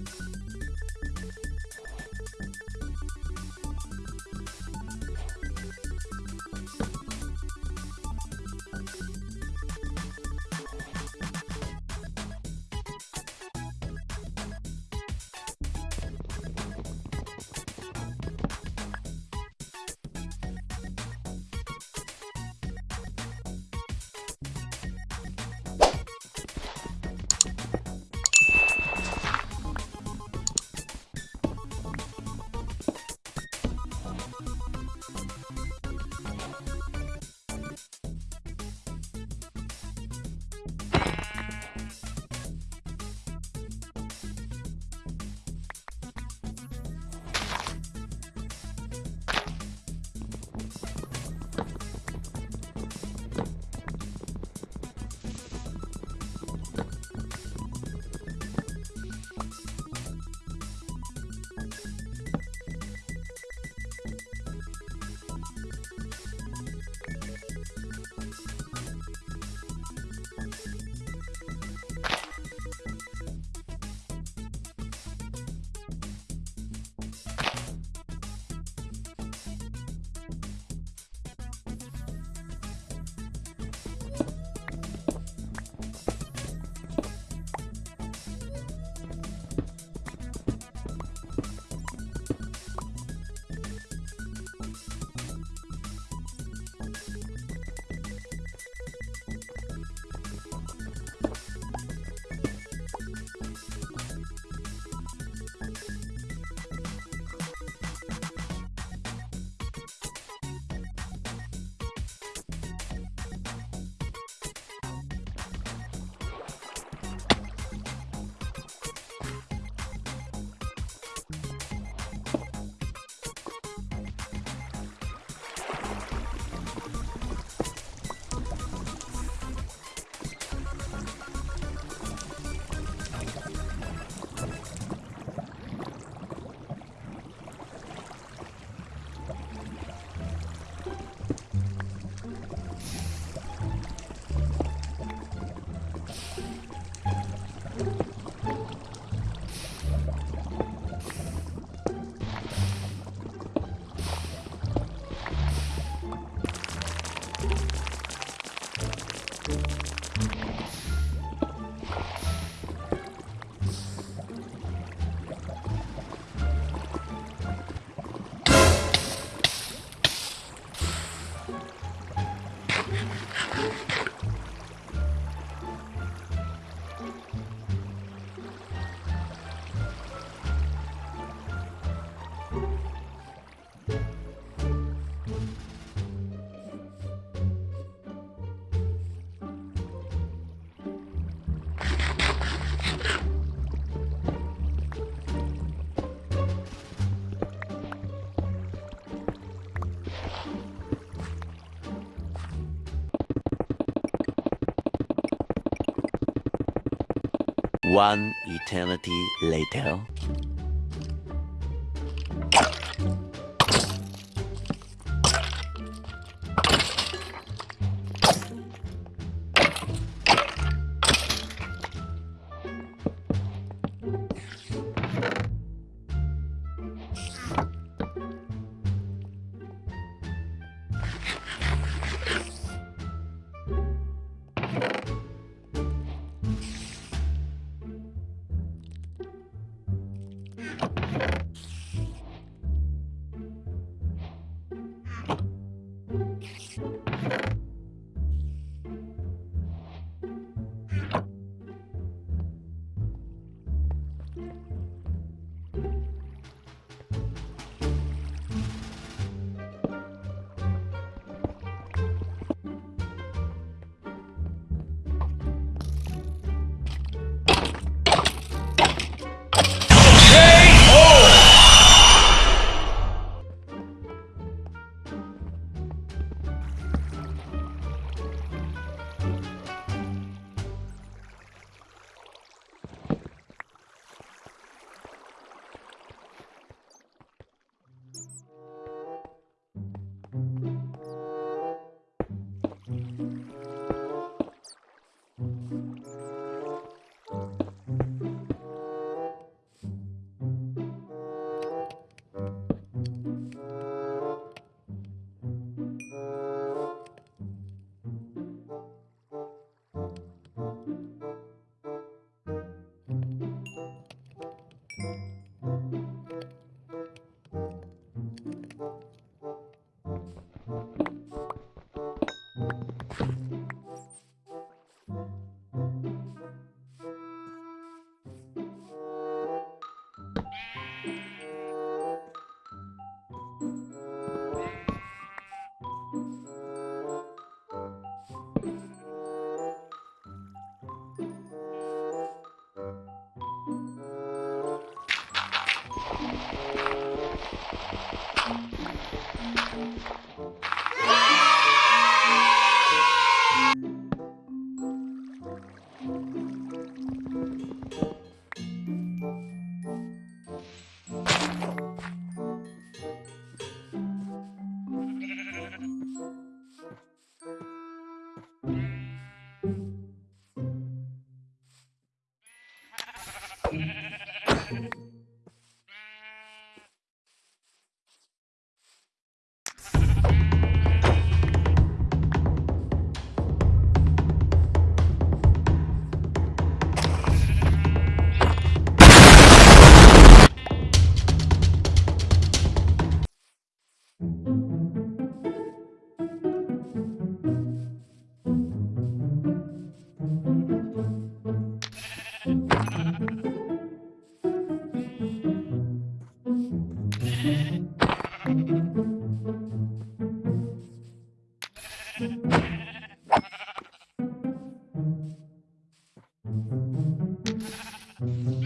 Network. One eternity later. Mm-hmm.